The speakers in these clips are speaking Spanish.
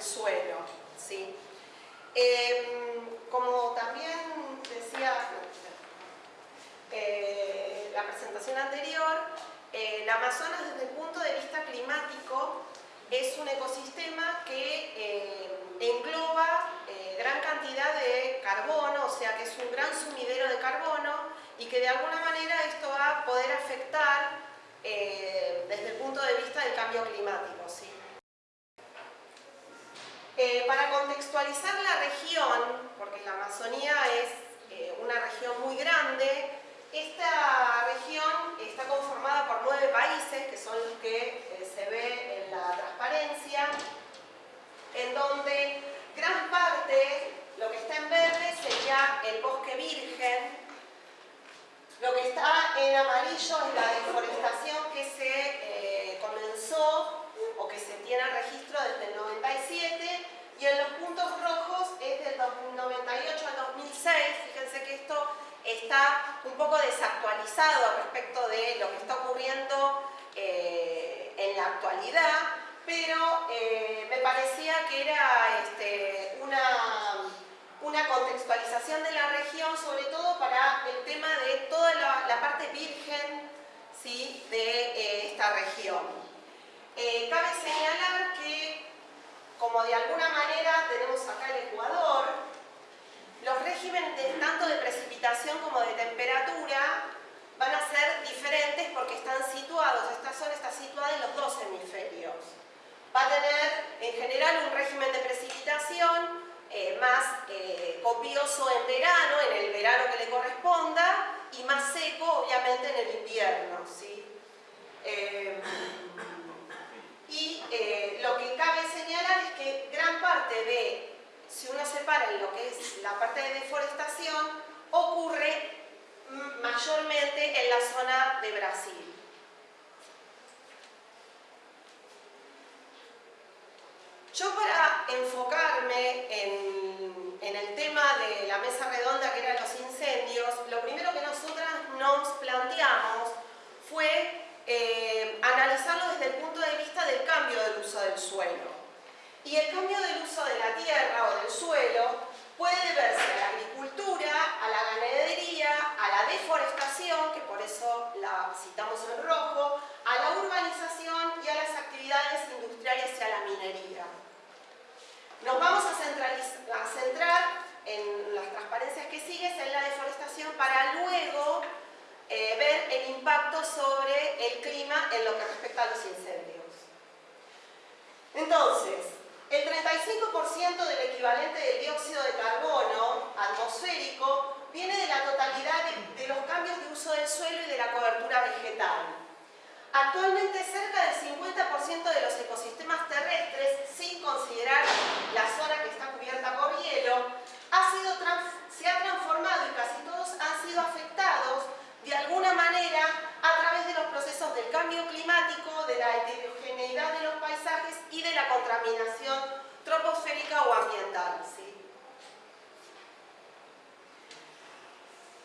suelo. ¿sí? Em, como también decía eh, la presentación anterior, eh, el Amazonas desde el punto de vista climático es un ecosistema que eh, engloba gran cantidad de carbono, o sea que es un gran sumidero de carbono y que de alguna manera esto va a poder afectar desde el punto de vista del cambio climático. ¿sí? Para contextualizar la región, porque la Amazonía es una región muy grande, esta región está conformada por nueve países, que son los que eh, se ve en la transparencia, en donde gran parte, lo que está en verde sería el bosque virgen, lo que está en amarillo es la deforestación que se eh, comenzó o que se tiene registro desde el 97 y en los puntos rojos es del 98 al 2006, fíjense que esto está un poco desactualizado respecto de lo que está ocurriendo eh, en la actualidad, pero eh, me parecía que era este, una, una, contextualización de la región, sobre todo para el tema de toda la, parte virgen ¿sí? de eh, esta región. cabe señalar que, como de alguna manera tenemos acá el Ecuador, los regímenes tanto de precipitación como de temperatura van a ser diferentes porque están situados, esta zona está situada en los dos hemisferios. Va a tener en general un régimen de precipitación eh, más eh, copioso en verano, en el verano que le corresponda, y más seco obviamente en el invierno. ¿sí? Eh, y lo que cabe señalar es que gran parte de si uno separa en lo que es la parte de deforestación, ocurre mayormente en la zona de Brasil. Yo para enfocarme en, el tema de la mesa redonda que eran los incendios, lo primero que nosotras nos planteamos fue eh, analizarlo desde el punto de vista del cambio del uso del suelo. Y el cambio del uso de la tierra o del suelo puede deberse a la agricultura, a la ganadería, a la deforestación, que por eso la citamos en rojo, a la urbanización y a las actividades industriales y a la minería. Nos vamos a, centrar en las transparencias que siguen en la deforestación para luego eh, ver el impacto sobre el clima en lo que respecta a los incendios. Entonces, el 35% del equivalente del dióxido de carbono atmosférico viene de la totalidad de, los cambios de uso del suelo y de la cobertura vegetal. Actualmente cerca del 50% de los ecosistemas terrestres, sin considerar la zona que está cubierta por hielo, ha sido se ha transformado y casi todos han sido afectados de alguna manera a través de los procesos del cambio climático, de la heterogeneidad de los paisajes y de la contaminación troposférica o ambiental.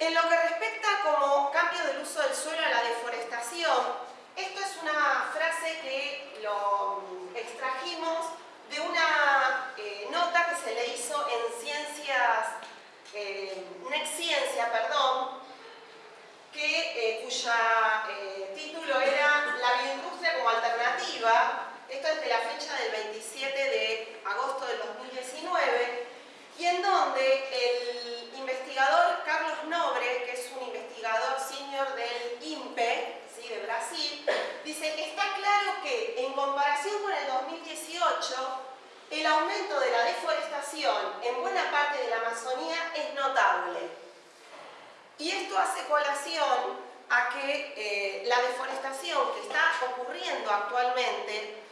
En lo que respecta como cambio del uso del suelo a la deforestación, esto es una frase que lo extrajimos de una eh, nota que se le hizo en ciencias, eh, ciencia, perdón, que, eh, cuya eh, título era La bioindustria como alternativa, esto es de la fecha del 27 de agosto del 2019, y en donde el investigador Carlos Nobre, que es un investigador senior del INPE, ¿sí? de Brasil, dice que está claro que en comparación con el 2018, el aumento de la deforestación en buena parte de la Amazonía es Y esto hace colación a que eh, la deforestación que está ocurriendo actualmente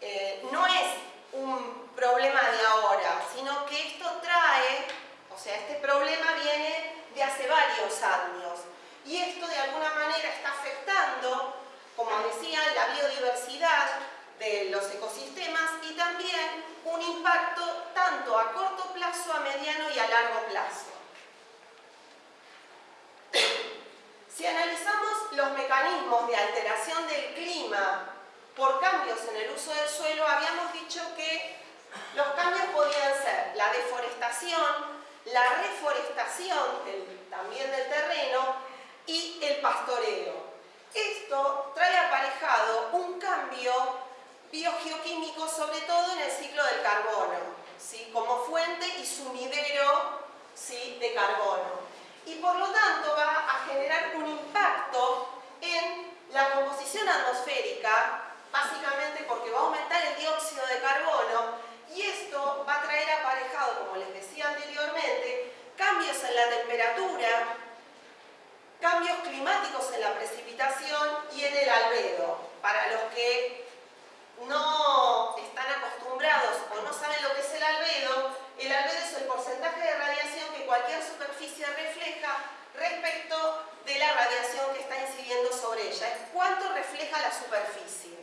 eh, no es un problema de ahora, sino que esto trae, o sea, este problema viene de hace varios años. Y esto de alguna manera está afectando, como decía, la biodiversidad de los ecosistemas y también un impacto tanto a corto plazo, a mediano y a largo plazo. Si analizamos los mecanismos de alteración del clima por cambios en el uso del suelo, habíamos dicho que los cambios podían ser la deforestación, la reforestación también del terreno y el pastoreo. Esto trae aparejado un cambio biogeoquímico, sobre todo en el ciclo del carbono, ¿sí? como fuente y sumidero ¿sí? de carbono. Y por lo tanto va a generar un impacto en la composición atmosférica, básicamente porque va a aumentar el dióxido de carbono y esto va a traer aparejado, como les decía anteriormente, cambios en la temperatura, cambios climáticos en la precipitación y en el albedo. Para los que no están acostumbrados o no saben lo que es el albedo, el albedo es el porcentaje de radiación que cualquier superficie refleja respecto de la radiación que está incidiendo sobre ella. Es cuánto refleja la superficie.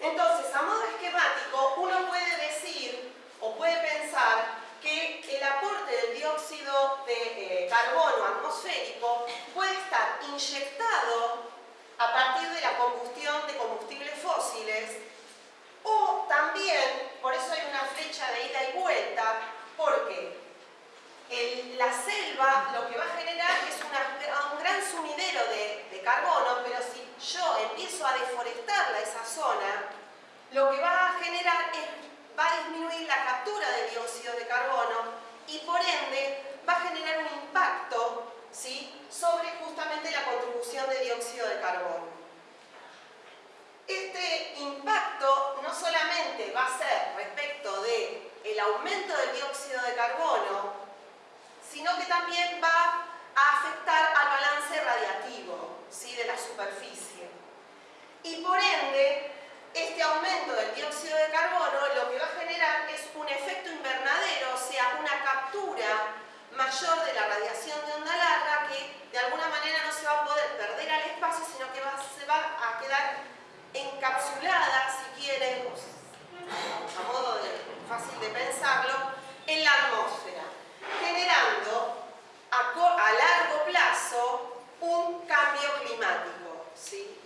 Entonces, a modo esquemático, uno puede decir o puede pensar que el aporte del dióxido de eh, carbono atmosférico puede estar inyectado a partir de la combustión de combustibles fósiles o también, por eso hay una flecha de ida y vuelta, porque la selva lo que va a generar es un gran sumidero de, de carbono, pero si yo empiezo a deforestarla esa zona, lo que va a generar es, va a disminuir la captura de dióxido de carbono y por ende va a generar un impacto ¿sí? sobre justamente la contribución de dióxido de carbono. Este impacto solamente va a ser respecto del el aumento del dióxido de carbono, sino que también va a afectar al balance radiativo ¿sí? de la superficie. Y por ende, este aumento del dióxido de carbono lo que va a generar es un efecto invernadero, o sea, una captura mayor de la radiación de onda larga que de alguna manera no se va a poder perder al espacio, sino que se va a quedar encapsulada, si quieren, a modo de, fácil de pensarlo, en la atmósfera, generando a, a largo plazo un cambio climático. ¿sí?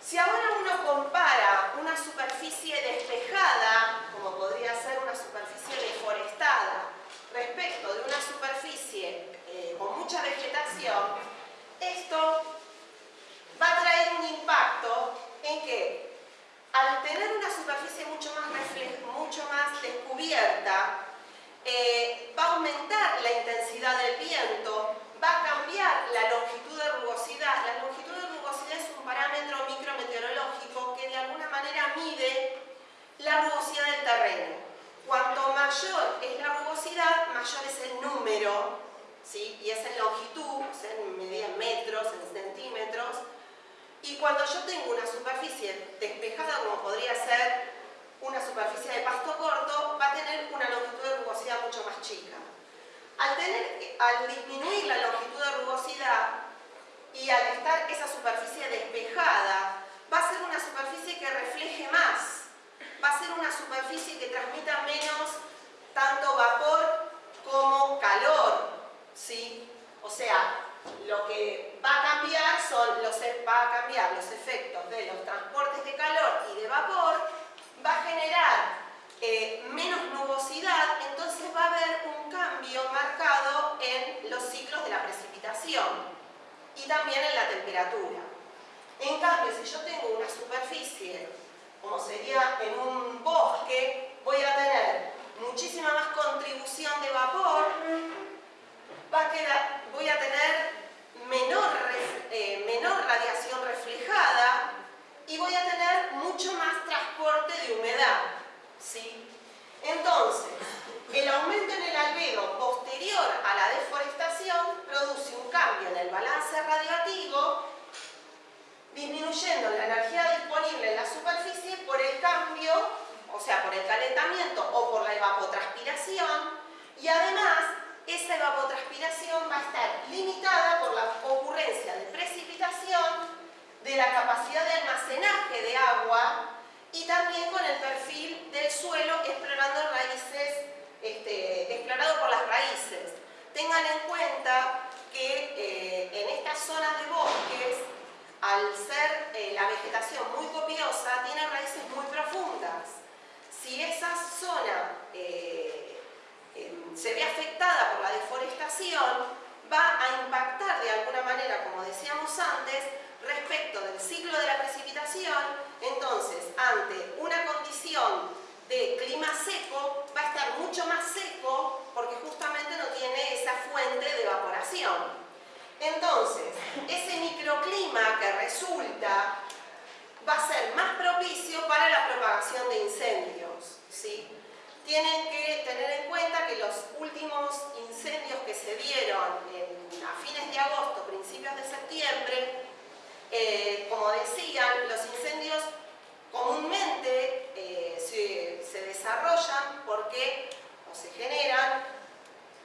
Si ahora uno compara una superficie despejada, como podría ser una superficie deforestada, respecto de una superficie eh, con mucha vegetación, esto va a traer un impacto en que al tener una superficie mucho más, mucho más descubierta, eh, va a aumentar la intensidad del viento, va a cambiar la longitud de rugosidad. La longitud de rugosidad es un parámetro micrometeorológico que de alguna manera mide la rugosidad del terreno. Cuanto mayor es la rugosidad, mayor es el número, ¿sí? y es en longitud, o sea, en metros, en centímetros. Y cuando yo tengo una superficie despejada, como podría ser una superficie de pasto corto, va a tener una longitud de rugosidad mucho más chica. Al, tener, al disminuir la longitud de rugosidad y al estar esa superficie despejada, va a ser una superficie que refleje más, va a ser una superficie que transmita menos tanto vapor como calor, ¿sí? O sea, lo que va a cambiar son los, e, va a cambiar los efectos de los transportes de calor y de vapor, va a generar eh, menos nubosidad, entonces va a haber un cambio marcado en los ciclos de la precipitación y también en la temperatura. En cambio, si yo tengo una superficie, como sería en un bosque, voy a tener muchísima más contribución de vapor, va a quedar, voy a tener menor, eh, menor radiación reflejada y voy a tener mucho más transporte de humedad. ¿sí? Entonces, el aumento en el albedo posterior a la deforestación produce un cambio en el balance radioactivo, disminuyendo la energía disponible en la superficie por el cambio, o sea, por el calentamiento o por la evapotranspiración, y además esa evapotranspiración va a estar de la capacidad de almacenaje de agua y también con el perfil del suelo explorando raíces, este, explorado por las raíces. Tengan en cuenta que eh, en estas zonas de bosques, al ser eh, la vegetación muy copiosa, tiene raíces muy profundas. Si esa zona eh, em, se ve afectada por la deforestación, va a impactar de alguna manera, como decíamos antes, respecto del ciclo de la precipitación, entonces ante una condición de clima seco va a estar mucho más seco porque justamente no tiene esa fuente de evaporación. Entonces, ese microclima que resulta va a ser más propicio para la propagación de incendios. ¿sí? Tienen que tener en cuenta que los últimos incendios que se dieron a fines de agosto, principios de septiembre, decían, los incendios comúnmente eh, se, desarrollan porque, o se generan,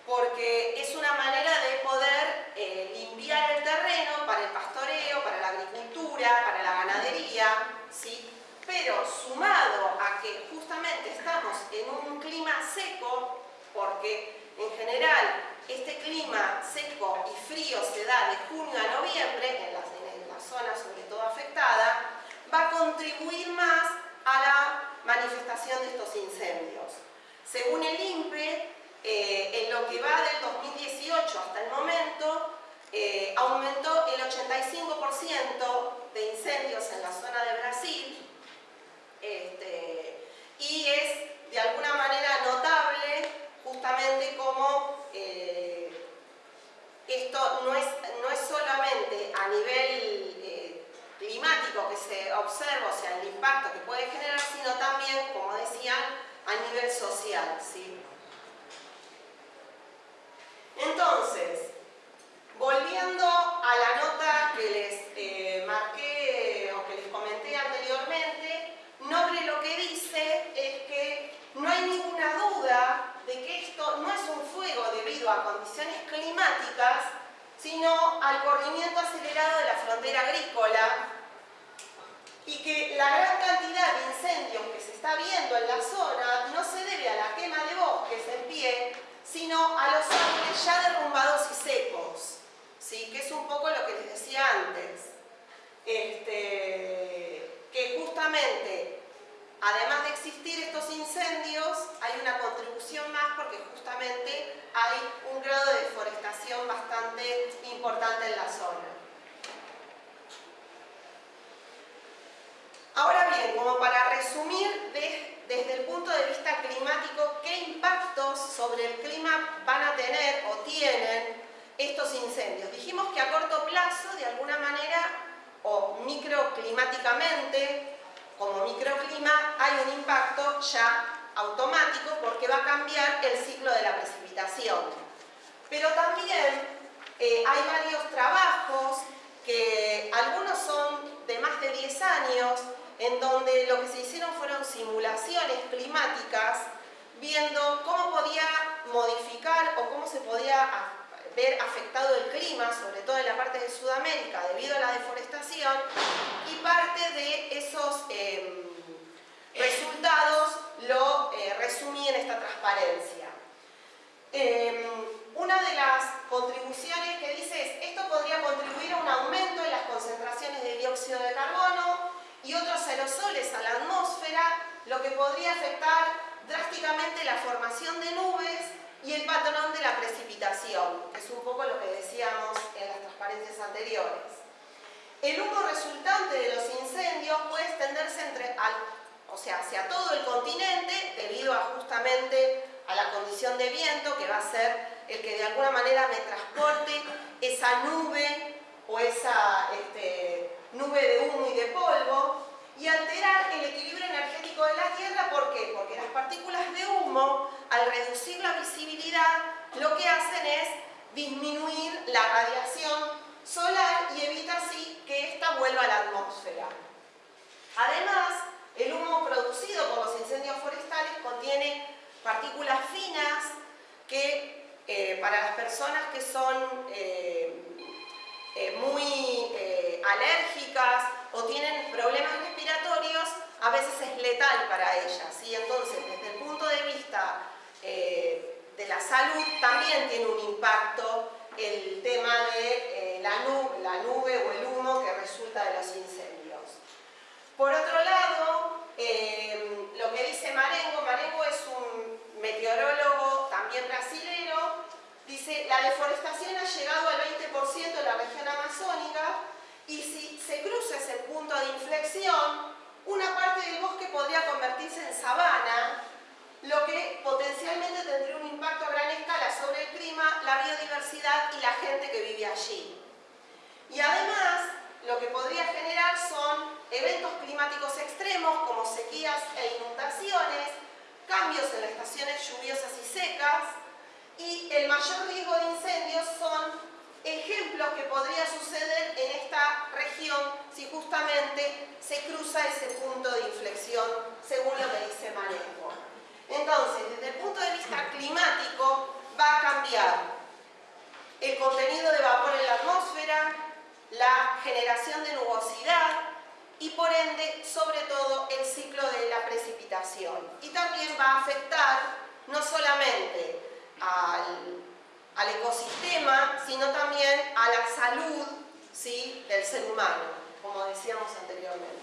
porque es una manera de poder eh, limpiar el terreno para el pastoreo, para la agricultura, para la ganadería, ¿sí? pero sumado a que justamente estamos en un clima seco, porque en general este clima seco y frío se da de junio a noviembre en la, zona sobre todo afectada, va a contribuir más a la manifestación de estos incendios. Según el INPE, eh, en lo que va del 2018 hasta el momento, eh, aumentó el 85% de incendios en la zona de Brasil, este, y es de alguna manera notable justamente como eh, esto no es, no es solamente a nivel eh, climático que se observa, o sea, el impacto que puede generar, sino también, como decían, a nivel social. ¿sí? Entonces, poco lo que les decía antes. Este, que justamente Además de existir estos incendios, hay una contribución más porque justamente hay un grado de deforestación bastante importante en la zona. Ahora bien, como para resumir desde el punto de vista climático, ¿qué impactos sobre el clima van a tener o tienen estos incendios? Dijimos que a corto plazo, de alguna manera, o microclimáticamente, como microclima hay un impacto ya automático porque va a cambiar el ciclo de la precipitación. Pero también eh, hay varios trabajos que algunos son de más de 10 años en donde lo que se hicieron fueron simulaciones climáticas viendo cómo podía modificar o cómo se podía ver afectado el clima, sobre todo en la parte de Sudamérica, debido a la deforestación, y parte de esos em, resultados lo eh, resumí en esta transparencia. Em, una de las contribuciones que dice es, esto podría contribuir a un aumento en las concentraciones de dióxido de carbono y otros aerosoles a la atmósfera, lo que podría afectar drásticamente la formación de nubes y el patrón de la precipitación, que es un poco lo que decíamos en las transparencias anteriores. El humo resultante de los incendios puede extenderse entre, o sea, hacia todo el continente debido justamente a la condición de viento que va a ser el que de alguna manera me transporte esa nube o esa este, nube de humo y de polvo y alterar el equilibrio energético de la Tierra. ¿Por qué? Porque las partículas de humo, al reducir la visibilidad, lo que hacen es disminuir la radiación solar y evita así que ésta vuelva a la atmósfera. Además, el humo producido por los incendios forestales contiene partículas finas que eh, para las personas que son eh, eh, muy alérgicas o tienen problemas respiratorios, a veces es letal para ellas. Entonces, desde el punto de vista eh, de la salud, también tiene un impacto el tema de la, nube, la nube o el humo que resulta de los incendios. Por otro lado, lo que dice Marengo, Marengo es un meteorólogo también brasilero, dice, la deforestación ha llegado al 20% de la región amazónica y si se cruza ese punto de inflexión, una parte del bosque podría convertirse en sabana, lo que potencialmente tendría un impacto a gran escala sobre el clima, la biodiversidad y la gente que vive allí. Y además, lo que podría generar son eventos climáticos extremos como sequías e inundaciones, cambios en las estaciones lluviosas y secas, y el mayor riesgo de incendios son ejemplos que podría suceder en esta región si justamente se cruza ese punto de inflexión, según lo que dice Manejo. Entonces, desde el punto de vista climático, va a cambiar el contenido de vapor en la atmósfera, la generación de nubosidad y por ende, sobre todo, el ciclo de la precipitación. Y también va a afectar no solamente al, ecosistema, sino también a la salud ¿sí? del ser humano, como decíamos anteriormente.